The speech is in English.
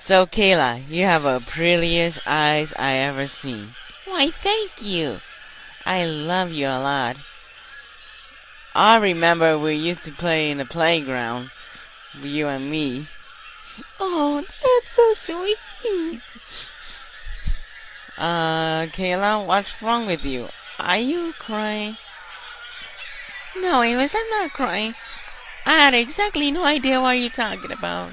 So, Kayla, you have the prettiest eyes I ever seen. Why, thank you. I love you a lot. I remember we used to play in the playground, you and me. Oh, that's so sweet. Uh, Kayla, what's wrong with you? Are you crying? No, Amos, I'm not crying. I had exactly no idea what you're talking about.